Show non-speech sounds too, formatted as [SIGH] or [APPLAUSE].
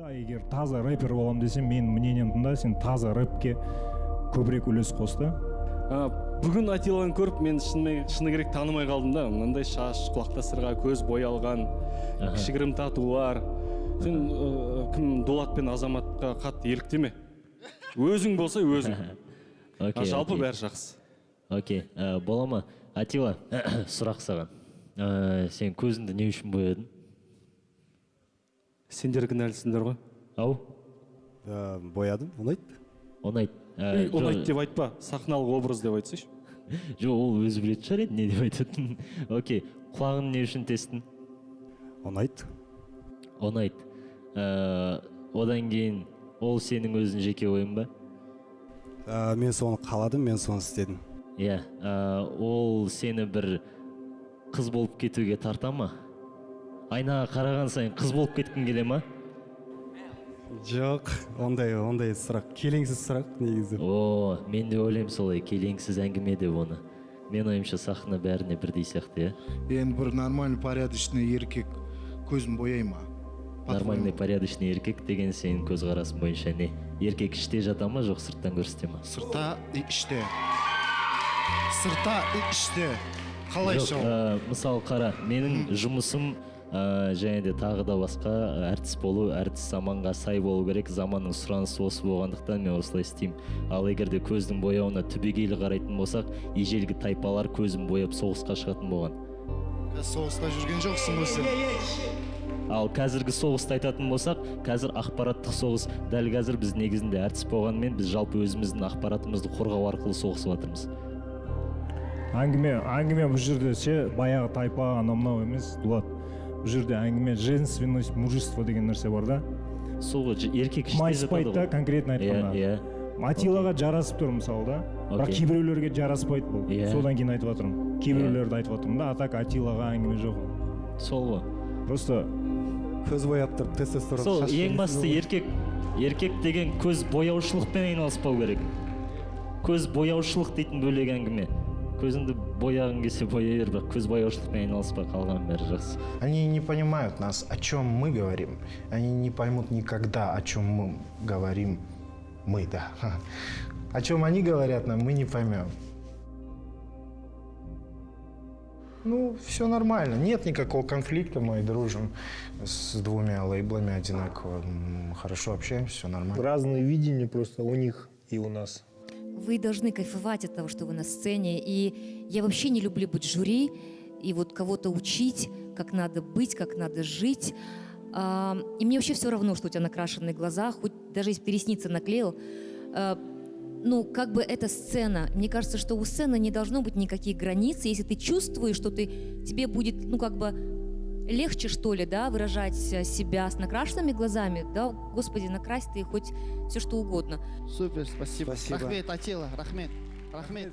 да егер таза рэпер боламын десең менің мнениемді тыңда сен таза рэпке көбірек үлес қос та. А, бүгін атиланы көріп мен шыны, шыны керек танымай қалдым да. Мынандай шаш құлақта сырға көз боялған кішігірім татулар. Сен ә, кім дулат пен азаматқа қатты еліктеме өзің болса өзің. А окей жалпы бәрі жақсы. Окей ә, бола ма? Атила [COUGHS] сұрақ саған. Ә, сен көзіңді не үшін боядың? Сендер кінәлісіңдер ғой. Ау? Ә, боядым ұнайды ұнайды. Ә, ұнайды деп айтпа сахналық образ деп айтсайшы. [LAUGHS] Жоқ ол өзі білетін шығар енді не деп айтатынын. [LAUGHS] Окей құлағын не үшін тестің ұнайды. Ұнайды. Ә, одан кейін ол сенің өзің жеке ойың ба? Ә, мен соны қаладым мен соны істедім. Иә ә, ол сені бір қыз болып кетуге тарта ма? Айнаға қараған сайын қыз болып кеткің келе ма? Жоқ ондай ондай сұрақ. Келеңсіз сұрақ негізі. О мен де ойлаймын солай келеңсіз әңгіме деп оны. Мен ойымша сахна бәріне бірдей сияқты иә? Енді бір нормальный порядочный еркек көзін бояй ма? Нормальный порядочный еркек деген сенің көзқарасың бойынша не? Еркек іште жата ма жоқ сырттан көрсете ма? Сырта и іште. Сырта и іште. Қалайша ә, мысалы қара. Менің жұмысым ә, және де тағы да басқа әртіс болу әртіс заманға сай болу керек заманның сұранысы осы болғандықтан мен осылай істеймін. Ал егер де көздің бояуына түбегейлі қарайтын болсақ ежелгі тайпалар көзін бояп соғысқа шығатын болған. Соғыста жүрген жоқсың ғой сен. Ал қазіргі соғысты айтатын болсақ қазір ақпараттық соғыс дәл қазір біз негізінде әртіс болғанымен біз жалпы өзіміздің ақпаратымызды қорғау арқылы соғысып жатырмыз. Әңгіме әңгіме бұл жерде ше? Баяғы тайпа анау мынау емес дулат. Бұл жерде әңгіме женственность мужество деген нәрсе бар да? Сол еркек майыспайды да конкретно иә айтқанда. Иә атилаға жарасып тұр мысалы да. Бірақ кейбіреулерге жараспайды бұл. Иә. содан кейін айтып жатырмын. Кейбіреулерді айтып жатырмын да а так атилаға әңгіме жоқ. Ол. сол ғой. Просто көз бояп тұрып тестостерон сол ең басты еркек еркек деген көз бояушылықпен айналыспау керек. Көз бояушылық дейтін бөлек әңгіме. көзіңді бояғың келсе бояй бер бірақ көз бояушылықпен айналыспа қалған бәрі жақсы Они не понимают нас, о чем мы говорим. Они не поймут никогда, о чем мы говорим. Мы, да. [LAUGHS] О чем они говорят нам, мы не поймем. Ну, все нормально. Нет никакого конфликта, мы дружим с двумя лейблами одинаково. М, Хорошо общаемся, все нормально. разные видения просто у них и у нас. Вы должны кайфовать от того, что вы на сцене. И я вообще не люблю быть жюри и вот кого-то учить, как надо быть, как надо жить. А, И мне вообще все равно, что у тебя накрашенные глаза, хоть даже если ты ресницы наклеил. А, Ну, как бы это сцена. Мне кажется, что у сцены не должно быть никаких границ. Если ты чувствуешь, что ты, тебе будет, ну, как бы легче, что ли, да, выражать э, себя с накрашенными глазами, да, господи, накрась ты хоть все что угодно. Супер, спасибо. Спасибо. Рахмет, Атила, рахмет. Рахмет.